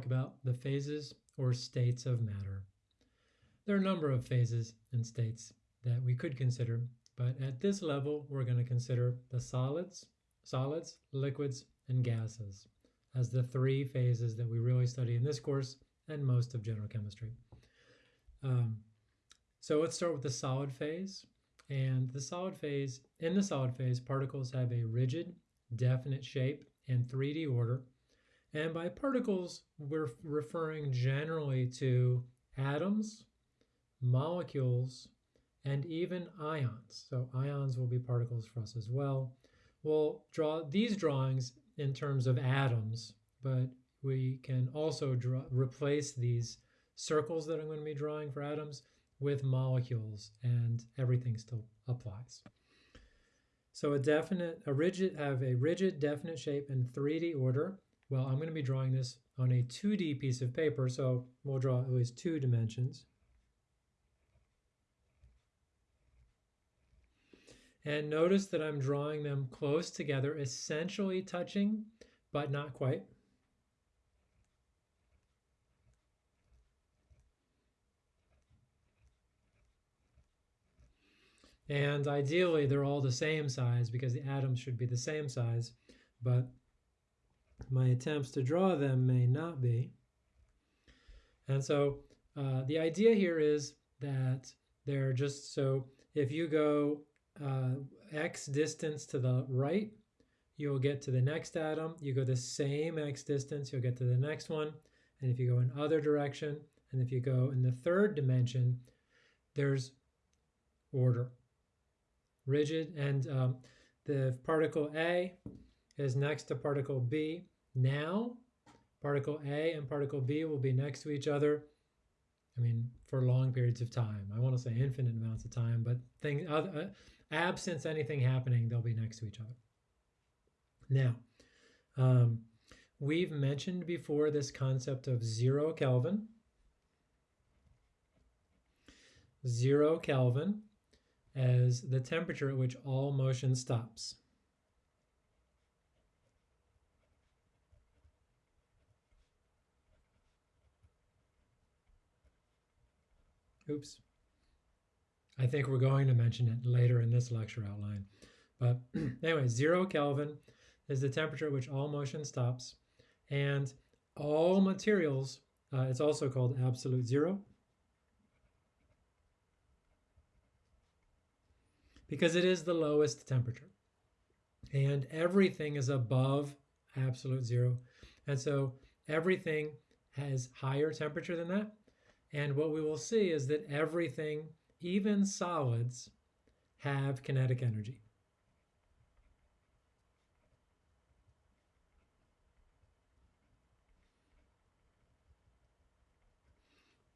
talk about the phases or states of matter. There are a number of phases and states that we could consider, but at this level, we're going to consider the solids, solids, liquids, and gases as the three phases that we really study in this course and most of general chemistry. Um, so let's start with the solid phase. And the solid phase, in the solid phase, particles have a rigid, definite shape and 3D order. And by particles, we're referring generally to atoms, molecules, and even ions. So ions will be particles for us as well. We'll draw these drawings in terms of atoms, but we can also draw, replace these circles that I'm going to be drawing for atoms with molecules and everything still applies. So a definite, a rigid, have a rigid definite shape in 3D order. Well, I'm going to be drawing this on a 2D piece of paper, so we'll draw at least two dimensions. And notice that I'm drawing them close together, essentially touching, but not quite. And ideally, they're all the same size because the atoms should be the same size, but my attempts to draw them may not be. And so uh, the idea here is that they're just so if you go uh, x distance to the right, you'll get to the next atom. You go the same x distance, you'll get to the next one. And if you go in other direction, and if you go in the third dimension, there's order rigid, and um, the particle A is next to particle B. Now, particle A and particle B will be next to each other. I mean, for long periods of time. I want to say infinite amounts of time, but thing, uh, absence anything happening, they'll be next to each other. Now, um, we've mentioned before this concept of zero Kelvin. Zero Kelvin as the temperature at which all motion stops. Oops. I think we're going to mention it later in this lecture outline. But anyway, zero Kelvin is the temperature at which all motion stops. And all materials, uh, it's also called absolute zero. because it is the lowest temperature. And everything is above absolute zero. And so everything has higher temperature than that. And what we will see is that everything, even solids, have kinetic energy.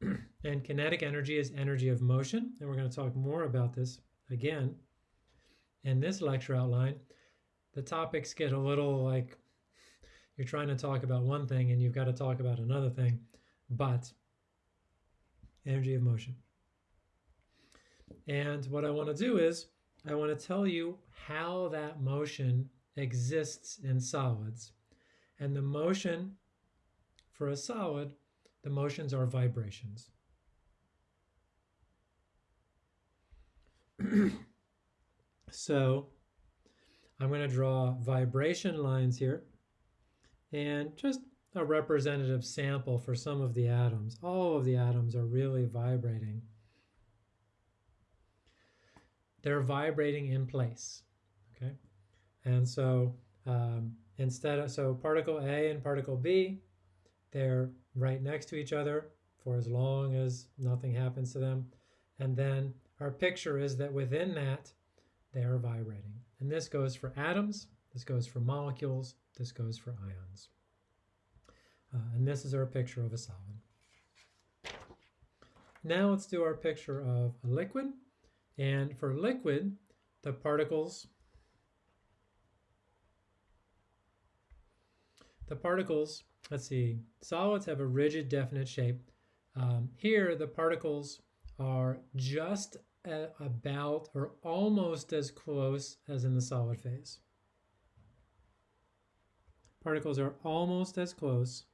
and kinetic energy is energy of motion. And we're going to talk more about this again in this lecture outline, the topics get a little like you're trying to talk about one thing and you've got to talk about another thing, but energy of motion. And what I want to do is I want to tell you how that motion exists in solids. And the motion for a solid, the motions are vibrations. So I'm going to draw vibration lines here and just a representative sample for some of the atoms. All of the atoms are really vibrating. They're vibrating in place, okay? And so um, instead of, so particle A and particle B, they're right next to each other for as long as nothing happens to them. And then our picture is that within that, they are vibrating. And this goes for atoms, this goes for molecules, this goes for ions. Uh, and this is our picture of a solid. Now let's do our picture of a liquid. And for liquid, the particles the particles, let's see, solids have a rigid definite shape. Um, here the particles are just about or almost as close as in the solid phase. Particles are almost as close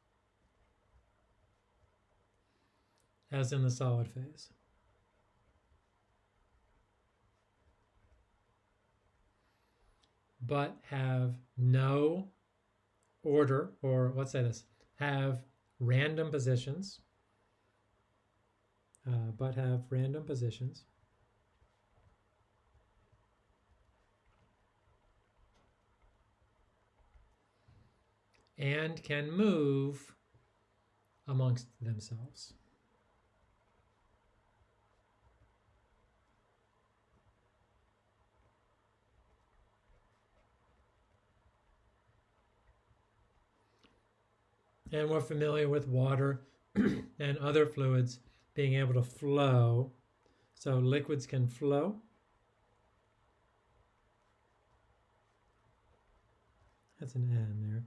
as in the solid phase. But have no order, or let's say this, have random positions, uh, but have random positions. and can move amongst themselves. And we're familiar with water and other fluids being able to flow. So liquids can flow. That's an N there.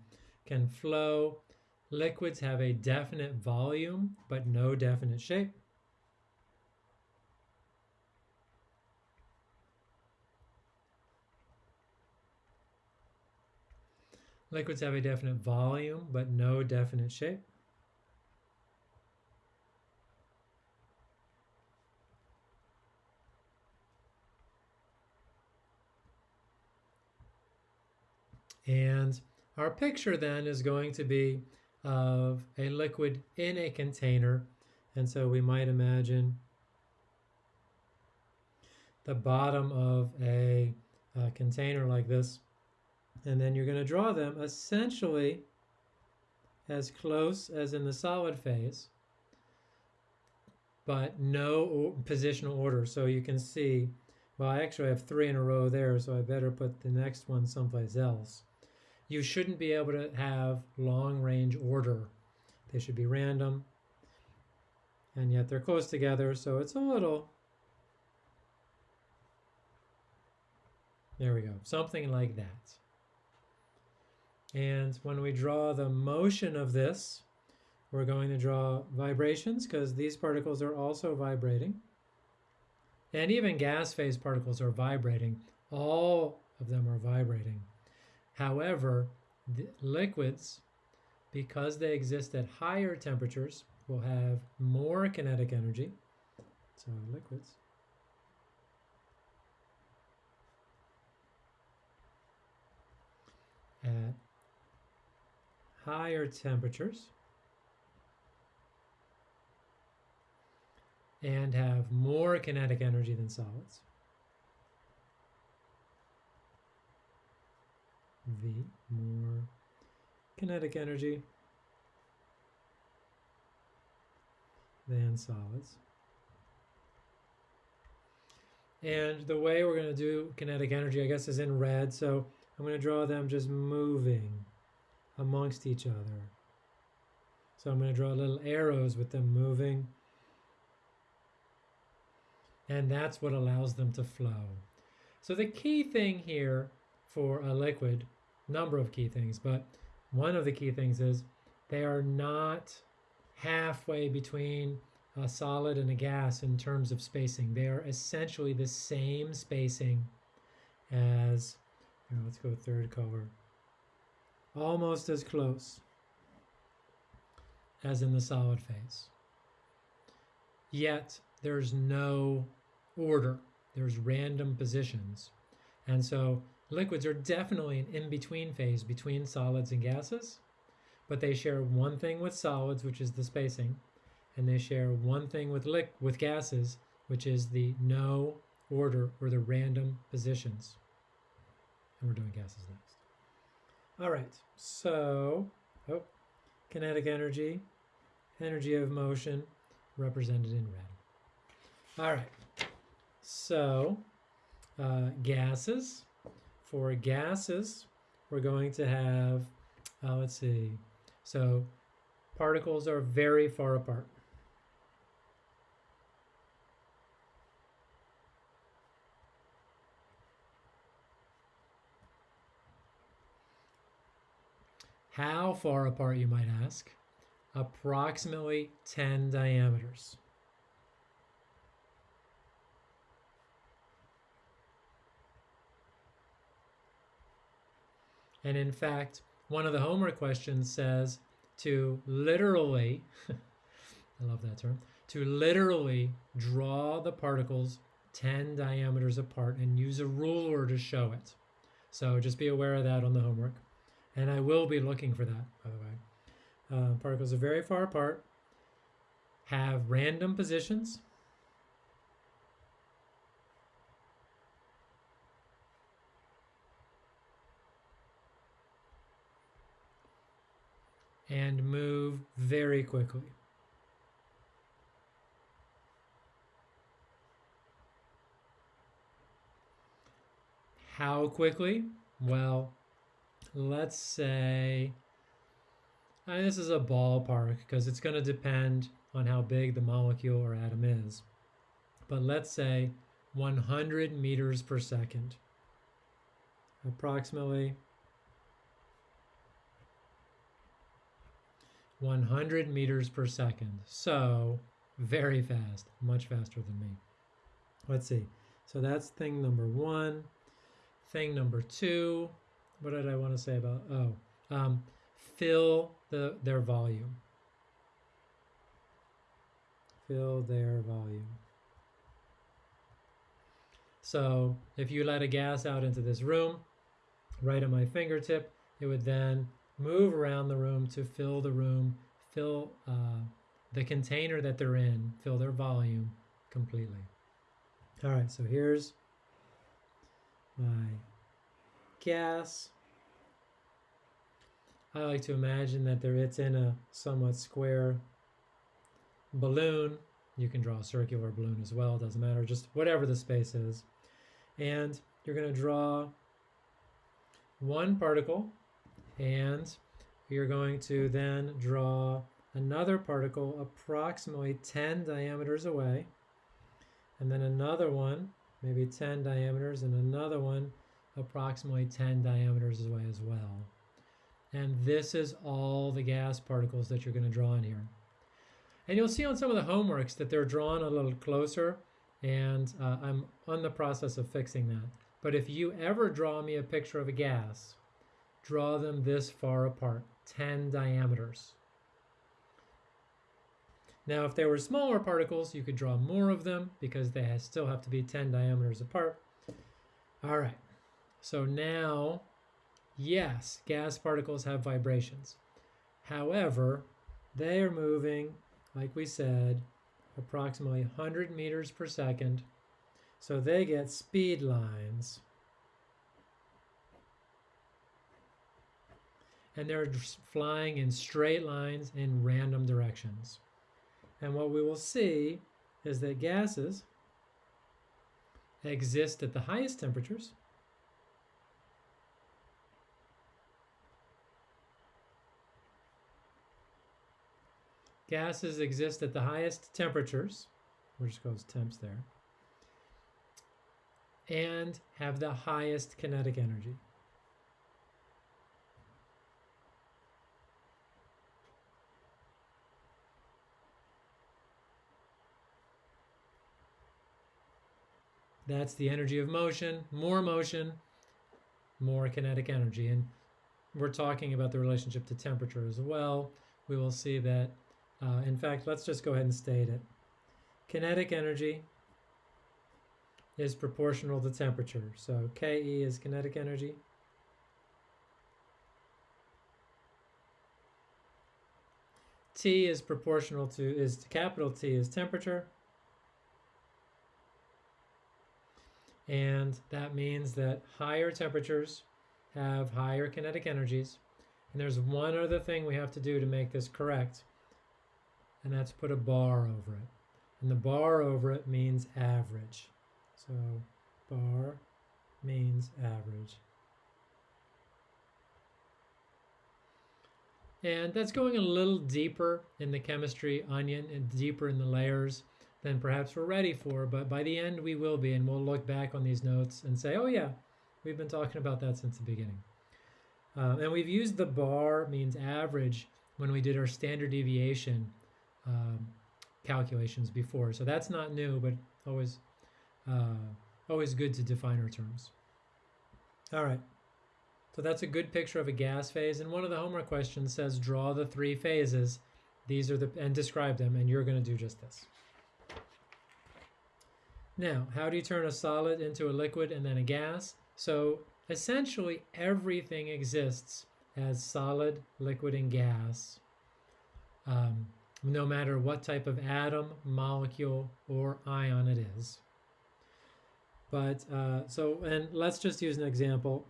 Can flow. Liquids have a definite volume, but no definite shape. Liquids have a definite volume, but no definite shape. And our picture then is going to be of a liquid in a container. And so we might imagine the bottom of a, a container like this. And then you're going to draw them essentially as close as in the solid phase, but no positional order. So you can see, well, I actually have three in a row there, so I better put the next one someplace else. You shouldn't be able to have long range order. They should be random, and yet they're close together, so it's a little, there we go, something like that. And when we draw the motion of this, we're going to draw vibrations because these particles are also vibrating. And even gas phase particles are vibrating. All of them are vibrating. However, liquids, because they exist at higher temperatures, will have more kinetic energy. So liquids. At higher temperatures and have more kinetic energy than solids. V, more kinetic energy than solids. And the way we're going to do kinetic energy, I guess, is in red. So I'm going to draw them just moving amongst each other. So I'm going to draw little arrows with them moving. And that's what allows them to flow. So the key thing here for a liquid, number of key things, but one of the key things is they are not halfway between a solid and a gas in terms of spacing. They are essentially the same spacing as, let's go third color, almost as close as in the solid phase. Yet there's no order, there's random positions. And so liquids are definitely an in-between phase between solids and gases, but they share one thing with solids, which is the spacing, and they share one thing with with gases, which is the no order or the random positions. And we're doing gases next. All right, so, oh, kinetic energy, energy of motion represented in red. All right, so uh, gases. For gases, we're going to have, uh, let's see, so particles are very far apart. How far apart, you might ask? Approximately 10 diameters. And in fact, one of the homework questions says to literally, I love that term, to literally draw the particles 10 diameters apart and use a ruler to show it. So just be aware of that on the homework. And I will be looking for that, by the way. Uh, particles are very far apart, have random positions. And move very quickly. How quickly? Well, let's say, and this is a ballpark because it's going to depend on how big the molecule or atom is. But let's say 100 meters per second, approximately 100 meters per second. So very fast, much faster than me. Let's see. So that's thing number one. Thing number two, what did I want to say about, oh, um, fill the their volume. Fill their volume. So if you let a gas out into this room, right at my fingertip, it would then move around the room to fill the room, fill uh, the container that they're in, fill their volume completely. All right, so here's my gas. I like to imagine that there it's in a somewhat square balloon. You can draw a circular balloon as well, doesn't matter, just whatever the space is. And you're going to draw one particle and you're going to then draw another particle approximately 10 diameters away and then another one maybe 10 diameters, and another one approximately 10 diameters away as well. And this is all the gas particles that you're going to draw in here. And you'll see on some of the homeworks that they're drawn a little closer, and uh, I'm on the process of fixing that. But if you ever draw me a picture of a gas, draw them this far apart, 10 diameters. Now, if they were smaller particles, you could draw more of them because they still have to be 10 diameters apart. All right, so now, yes, gas particles have vibrations. However, they are moving, like we said, approximately 100 meters per second. So they get speed lines. And they're flying in straight lines in random directions. And what we will see is that gases exist at the highest temperatures Gases exist at the highest temperatures, just goes temps there, and have the highest kinetic energy. That's the energy of motion. More motion, more kinetic energy. And we're talking about the relationship to temperature as well. We will see that, uh, in fact, let's just go ahead and state it. Kinetic energy is proportional to temperature. So Ke is kinetic energy. T is proportional to, is to capital T is temperature. And that means that higher temperatures have higher kinetic energies. And there's one other thing we have to do to make this correct, and that's put a bar over it. And the bar over it means average. So bar means average. And that's going a little deeper in the chemistry onion and deeper in the layers than perhaps we're ready for. But by the end, we will be, and we'll look back on these notes and say, oh, yeah, we've been talking about that since the beginning. Uh, and we've used the bar means average when we did our standard deviation um, calculations before. So that's not new, but always, uh, always good to define our terms. All right. So that's a good picture of a gas phase. And one of the homework questions says draw the three phases These are the, and describe them, and you're going to do just this. Now, how do you turn a solid into a liquid and then a gas? So essentially everything exists as solid, liquid, and gas, um, no matter what type of atom, molecule, or ion it is. But uh, so, and let's just use an example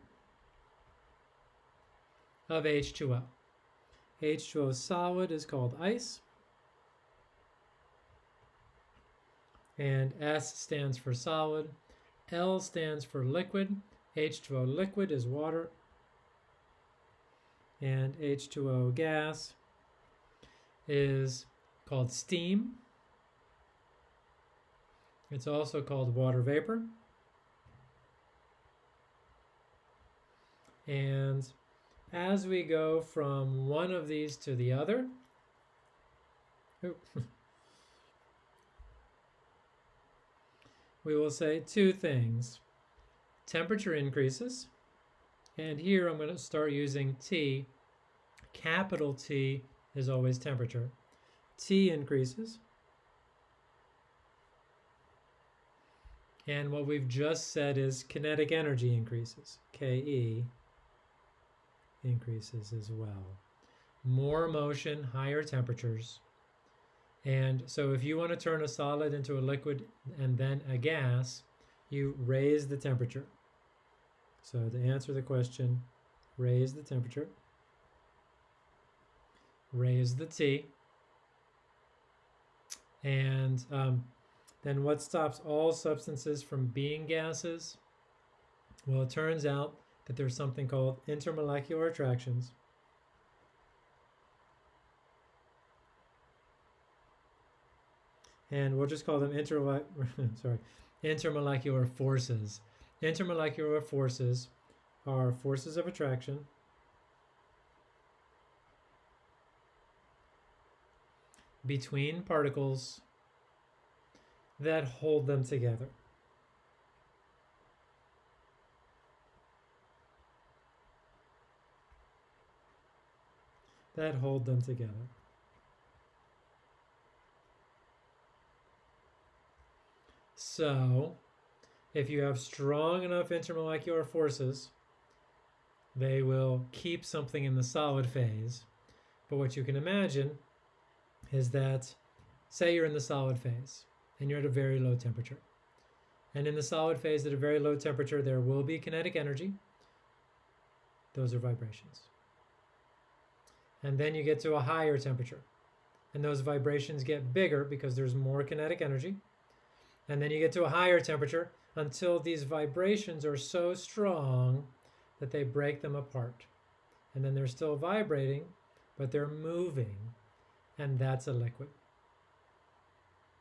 of H2O. H2O solid is called ice. And S stands for solid. L stands for liquid. H2O liquid is water. And H2O gas is called steam. It's also called water vapor. And as we go from one of these to the other, we will say two things. Temperature increases, and here I'm going to start using T. Capital T is always temperature. T increases. And what we've just said is kinetic energy increases. KE increases as well. More motion, higher temperatures. And so if you want to turn a solid into a liquid and then a gas, you raise the temperature. So to answer the question, raise the temperature, raise the T, and um, then what stops all substances from being gases? Well, it turns out that there's something called intermolecular attractions. And we'll just call them sorry, intermolecular forces. Intermolecular forces are forces of attraction between particles that hold them together. That hold them together. So, if you have strong enough intermolecular forces, they will keep something in the solid phase. But what you can imagine is that, say you're in the solid phase and you're at a very low temperature. And in the solid phase at a very low temperature, there will be kinetic energy. Those are vibrations. And then you get to a higher temperature. And those vibrations get bigger because there's more kinetic energy. And then you get to a higher temperature until these vibrations are so strong that they break them apart. And then they're still vibrating, but they're moving, and that's a liquid.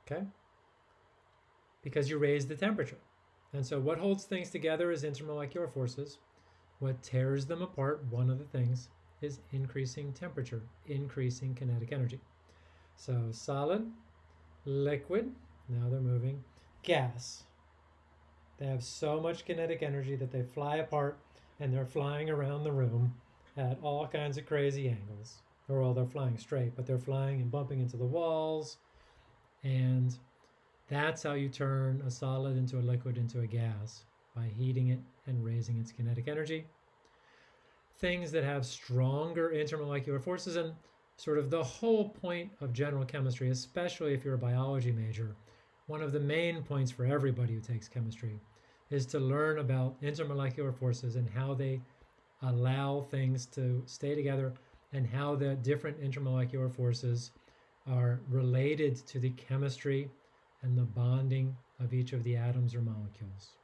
Okay? Because you raise the temperature. And so what holds things together is intermolecular forces. What tears them apart, one of the things, is increasing temperature, increasing kinetic energy. So solid, liquid, now they're moving, gas, they have so much kinetic energy that they fly apart and they're flying around the room at all kinds of crazy angles. Or well, they're flying straight, but they're flying and bumping into the walls. And that's how you turn a solid into a liquid into a gas by heating it and raising its kinetic energy. Things that have stronger intermolecular forces and sort of the whole point of general chemistry, especially if you're a biology major, one of the main points for everybody who takes chemistry is to learn about intermolecular forces and how they allow things to stay together and how the different intermolecular forces are related to the chemistry and the bonding of each of the atoms or molecules.